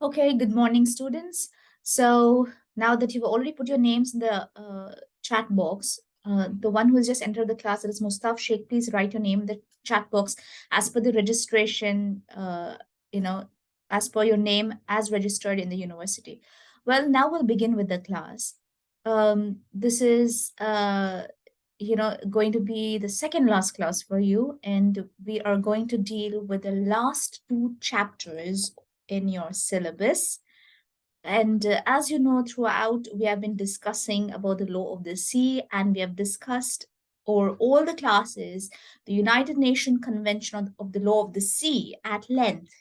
Okay, good morning, students. So now that you've already put your names in the uh, chat box, uh, the one who has just entered the class, that is Mustaf Sheikh, please write your name in the chat box as per the registration, uh, you know, as per your name as registered in the university. Well, now we'll begin with the class. Um, this is, uh, you know, going to be the second last class for you, and we are going to deal with the last two chapters in your syllabus. And uh, as you know, throughout, we have been discussing about the law of the sea, and we have discussed, or all the classes, the United Nations Convention of the Law of the Sea at length.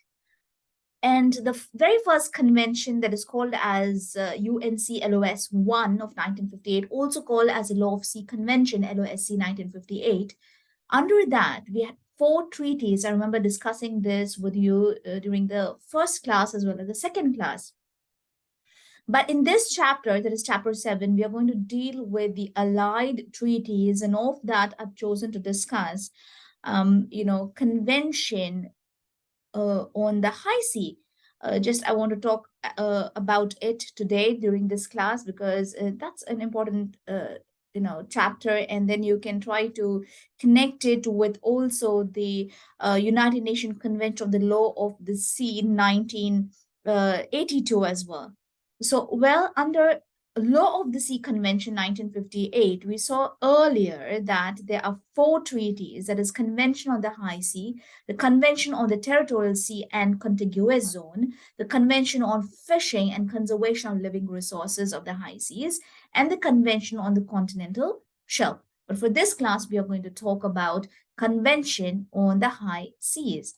And the very first convention that is called as uh, UNCLOS 1 of 1958, also called as the Law of Sea Convention, LOSC 1958, under that, we had four treaties. I remember discussing this with you uh, during the first class as well as the second class. But in this chapter, that is chapter seven, we are going to deal with the allied treaties and of that I've chosen to discuss, um, you know, convention uh, on the high sea. Uh, just I want to talk uh, about it today during this class because uh, that's an important uh, you know chapter and then you can try to connect it with also the uh, united nations convention of the law of the sea in 1982 as well. So well under Law of the Sea Convention 1958, we saw earlier that there are four treaties, that is Convention on the High Sea, the Convention on the Territorial Sea and Contiguous Zone, the Convention on Fishing and Conservation of Living Resources of the High Seas, and the Convention on the Continental Shelf. But for this class, we are going to talk about Convention on the High Seas.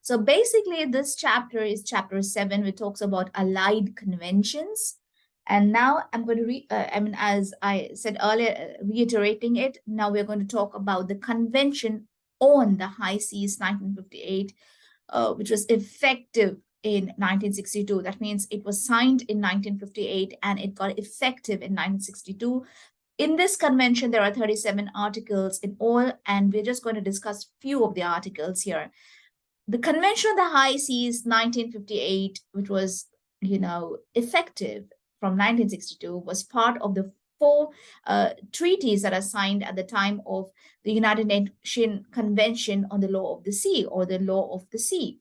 So basically, this chapter is chapter seven, which talks about allied conventions. And now I'm going to read, uh, I mean, as I said earlier, reiterating it, now we're going to talk about the Convention on the High Seas 1958, uh, which was effective in 1962. That means it was signed in 1958 and it got effective in 1962. In this convention, there are 37 articles in all, and we're just going to discuss few of the articles here. The Convention on the High Seas 1958, which was, you know, effective from 1962 was part of the four uh, treaties that are signed at the time of the United Nations Convention on the Law of the Sea or the Law of the Sea.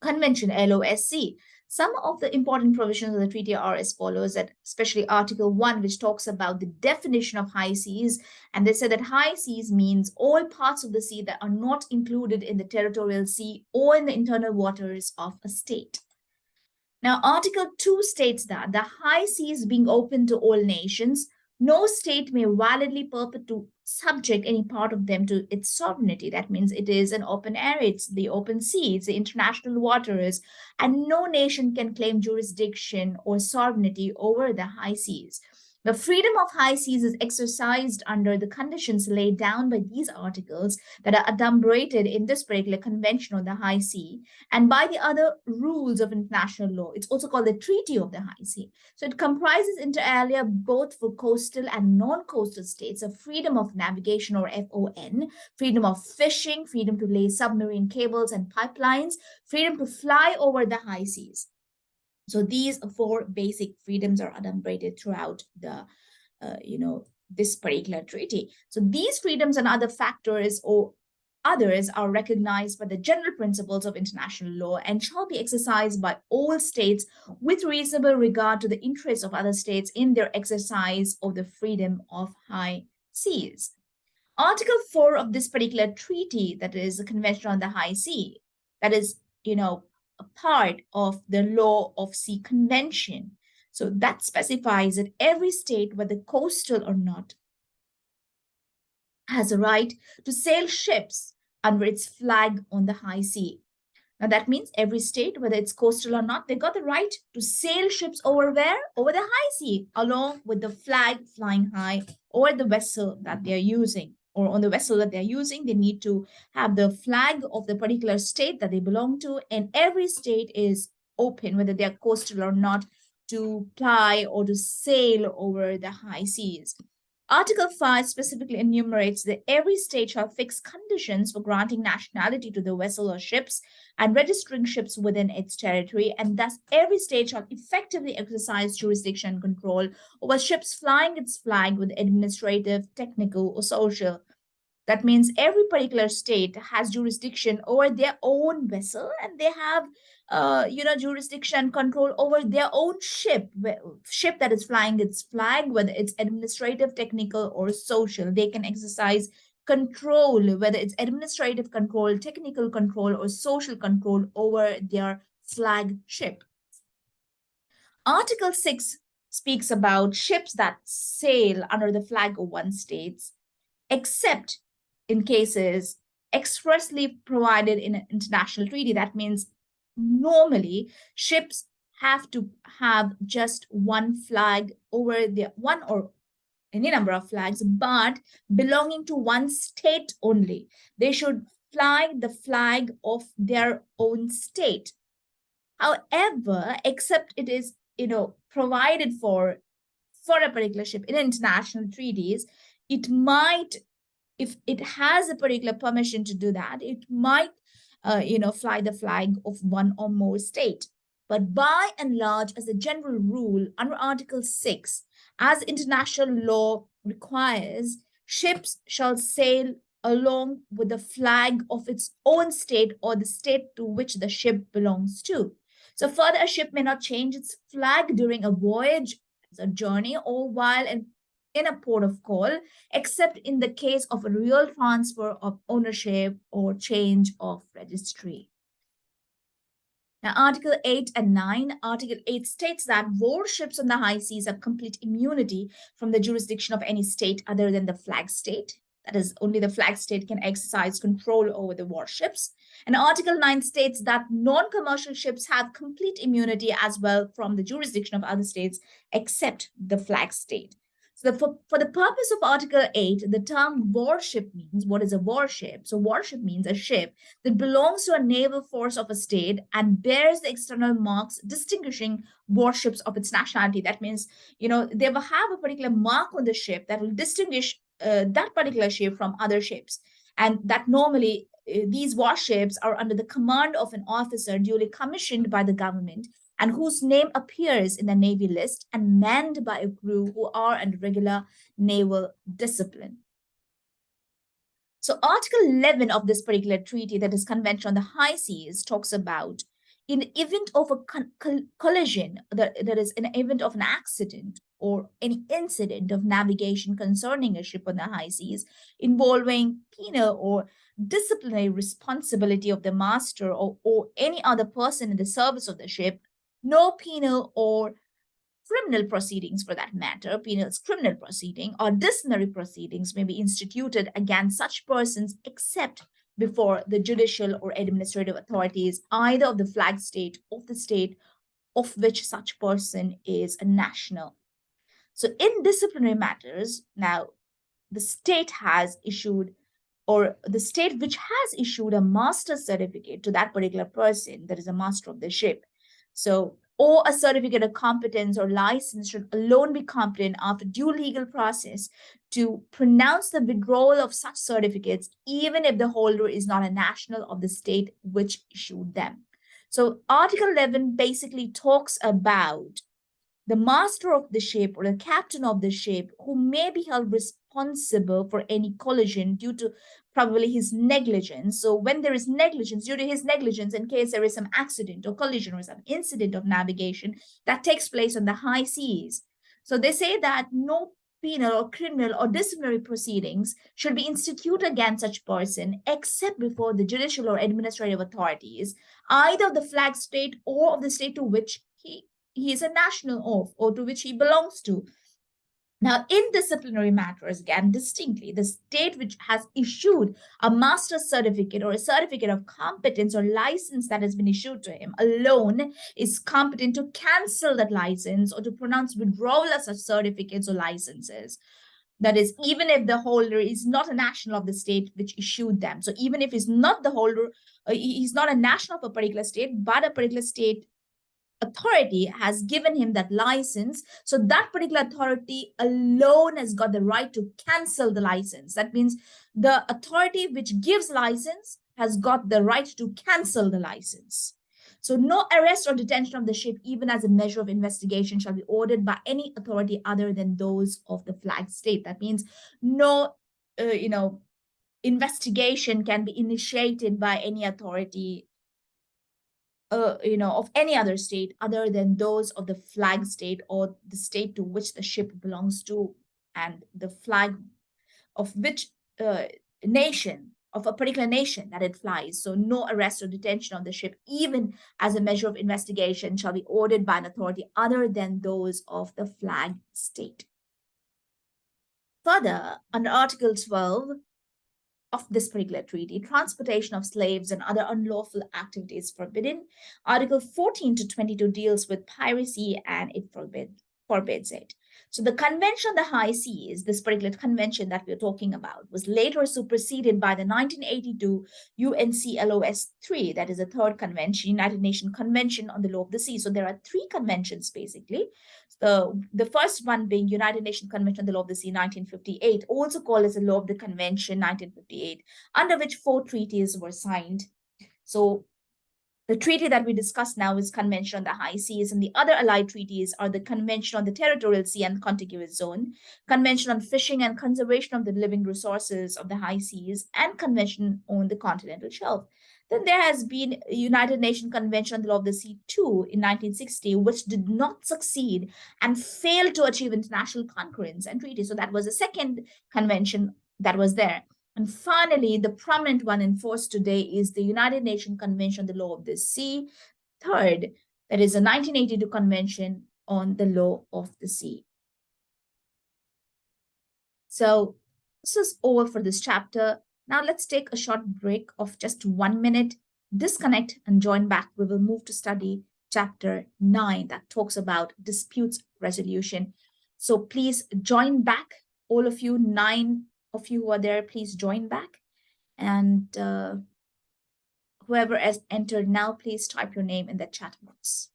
Convention LOSC. Some of the important provisions of the treaty are as follows, that especially Article 1, which talks about the definition of high seas. And they said that high seas means all parts of the sea that are not included in the territorial sea or in the internal waters of a state. Now, Article 2 states that the high seas being open to all nations, no state may validly purport to subject any part of them to its sovereignty. That means it is an open air, it's the open sea, it's the international waters, and no nation can claim jurisdiction or sovereignty over the high seas. The freedom of high seas is exercised under the conditions laid down by these articles that are adumbrated in this particular convention on the high sea and by the other rules of international law. It's also called the Treaty of the High Sea. So it comprises inter alia both for coastal and non-coastal states of freedom of navigation or FON, freedom of fishing, freedom to lay submarine cables and pipelines, freedom to fly over the high seas. So these four basic freedoms are adumbrated throughout the, uh, you know, this particular treaty. So these freedoms and other factors or others are recognized by the general principles of international law and shall be exercised by all states with reasonable regard to the interests of other states in their exercise of the freedom of high seas. Article 4 of this particular treaty, that is the Convention on the High Sea, that is, you know, a part of the law of sea convention. So that specifies that every state, whether coastal or not, has a right to sail ships under its flag on the high sea. Now that means every state, whether it's coastal or not, they got the right to sail ships over where? Over the high sea, along with the flag flying high or the vessel that they're using or on the vessel that they're using, they need to have the flag of the particular state that they belong to. And every state is open, whether they're coastal or not, to ply or to sail over the high seas. Article 5 specifically enumerates that every state shall fix conditions for granting nationality to the vessel or ships and registering ships within its territory, and thus every state shall effectively exercise jurisdiction and control over ships flying its flag with administrative, technical, or social that means every particular state has jurisdiction over their own vessel and they have, uh, you know, jurisdiction control over their own ship, ship that is flying its flag, whether it's administrative, technical, or social. They can exercise control, whether it's administrative control, technical control, or social control over their flag ship. Article 6 speaks about ships that sail under the flag of one state, except in cases expressly provided in an international treaty. That means normally ships have to have just one flag over the one or any number of flags, but belonging to one state only. They should fly the flag of their own state. However, except it is, you know, provided for for a particular ship in international treaties, it might if it has a particular permission to do that, it might, uh, you know, fly the flag of one or more state. But by and large, as a general rule, under Article 6, as international law requires, ships shall sail along with the flag of its own state or the state to which the ship belongs to. So further, a ship may not change its flag during a voyage, a journey, or while in in a port of call, except in the case of a real transfer of ownership or change of registry. Now, Article 8 and 9, Article 8 states that warships on the high seas have complete immunity from the jurisdiction of any state other than the flag state. That is, only the flag state can exercise control over the warships. And Article 9 states that non-commercial ships have complete immunity as well from the jurisdiction of other states except the flag state. So for, for the purpose of Article 8, the term warship means what is a warship? So warship means a ship that belongs to a naval force of a state and bears the external marks distinguishing warships of its nationality. That means, you know, they will have a particular mark on the ship that will distinguish uh, that particular ship from other ships. And that normally uh, these warships are under the command of an officer duly commissioned by the government and whose name appears in the Navy list and manned by a crew who are under regular naval discipline. So Article 11 of this particular treaty, that is Convention on the High Seas, talks about in the event of a collision, that, that is an event of an accident or any incident of navigation concerning a ship on the high seas involving penal or disciplinary responsibility of the master or, or any other person in the service of the ship, no penal or criminal proceedings for that matter, penal criminal proceeding or disciplinary proceedings may be instituted against such persons except before the judicial or administrative authorities, either of the flag state of the state of which such person is a national. So in disciplinary matters, now the state has issued or the state which has issued a master certificate to that particular person that is a master of the ship so, or a certificate of competence or license should alone be competent after due legal process to pronounce the withdrawal of such certificates, even if the holder is not a national of the state which issued them. So Article 11 basically talks about the master of the ship or the captain of the ship who may be held responsible for any collision due to probably his negligence. So when there is negligence, due to his negligence, in case there is some accident or collision or some incident of navigation that takes place on the high seas. So they say that no penal or criminal or disciplinary proceedings should be instituted against such person except before the judicial or administrative authorities, either of the flag state or of the state to which he, he is a national of or to which he belongs to. Now, in disciplinary matters, again, distinctly, the state which has issued a master's certificate or a certificate of competence or license that has been issued to him alone is competent to cancel that license or to pronounce withdrawal of such certificates or licenses. That is, even if the holder is not a national of the state which issued them. So even if he's not the holder, uh, he's not a national of a particular state, but a particular state authority has given him that license. So that particular authority alone has got the right to cancel the license. That means the authority which gives license has got the right to cancel the license. So no arrest or detention of the ship, even as a measure of investigation, shall be ordered by any authority other than those of the flag state. That means no, uh, you know, investigation can be initiated by any authority uh, you know, of any other state other than those of the flag state or the state to which the ship belongs to and the flag of which uh, nation of a particular nation that it flies. So no arrest or detention of the ship, even as a measure of investigation, shall be ordered by an authority other than those of the flag state. Further, under Article 12, of this particular treaty, transportation of slaves and other unlawful activities forbidden. Article 14 to 22 deals with piracy and it forbid, forbids it. So the Convention on the High Seas, this particular convention that we're talking about, was later superseded by the 1982 UNCLOS 3, that is the third convention, United Nations Convention on the Law of the Sea. So there are three conventions basically. The, the first one being United Nations Convention on the Law of the Sea 1958, also called as the Law of the Convention 1958, under which four treaties were signed. So the treaty that we discuss now is Convention on the High Seas, and the other allied treaties are the Convention on the Territorial Sea and Contiguous Zone, Convention on Fishing and Conservation of the Living Resources of the High Seas, and Convention on the Continental Shelf. Then there has been a United Nations Convention on the Law of the Sea 2 in 1960, which did not succeed and failed to achieve international concurrence and treaty. So that was the second convention that was there. And finally, the prominent one in force today is the United Nations Convention on the Law of the Sea. Third, that is a 1982 Convention on the Law of the Sea. So this is over for this chapter. Now let's take a short break of just one minute, disconnect and join back. We will move to study chapter 9 that talks about disputes resolution. So please join back, all of you, nine of you who are there, please join back. And uh, whoever has entered now, please type your name in the chat box.